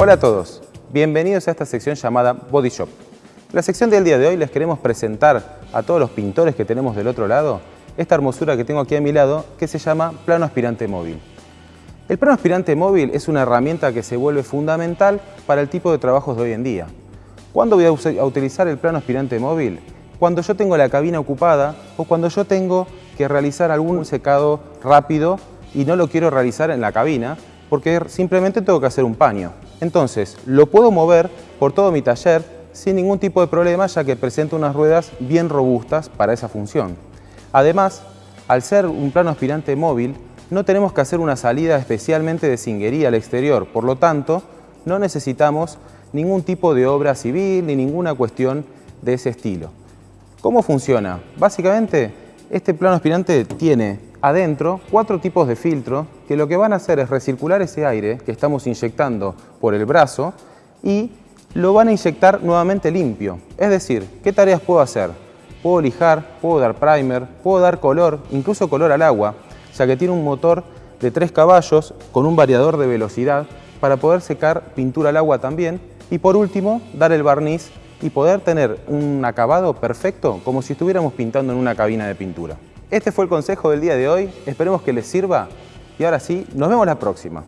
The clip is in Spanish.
Hola a todos, bienvenidos a esta sección llamada Body Shop. La sección del día de hoy les queremos presentar a todos los pintores que tenemos del otro lado esta hermosura que tengo aquí a mi lado que se llama plano aspirante móvil. El plano aspirante móvil es una herramienta que se vuelve fundamental para el tipo de trabajos de hoy en día. ¿Cuándo voy a, utilizar el plano aspirante móvil? Cuando yo tengo la cabina ocupada o cuando yo tengo que realizar algún secado rápido y no lo quiero realizar en la cabina porque simplemente tengo que hacer un paño. Entonces, lo puedo mover por todo mi taller sin ningún tipo de problema ya que presenta unas ruedas bien robustas para esa función. Además, al ser un plano aspirante móvil, no tenemos que hacer una salida especialmente de cinguería al exterior, por lo tanto, no necesitamos ningún tipo de obra civil ni ninguna cuestión de ese estilo. ¿Cómo funciona? Básicamente, este plano aspirante tiene adentro cuatro tipos de filtro que lo que van a hacer es recircular ese aire que estamos inyectando por el brazo y lo van a inyectar nuevamente limpio. Es decir, ¿qué tareas puedo hacer? Puedo lijar, puedo dar primer, puedo dar color, incluso color al agua, ya que tiene un motor de 3 caballos con un variador de velocidad para poder secar pintura al agua también y por último dar el barniz y poder tener un acabado perfecto como si estuviéramos pintando en una cabina de pintura. Este fue el consejo del día de hoy, esperemos que les sirva y ahora sí, nos vemos la próxima.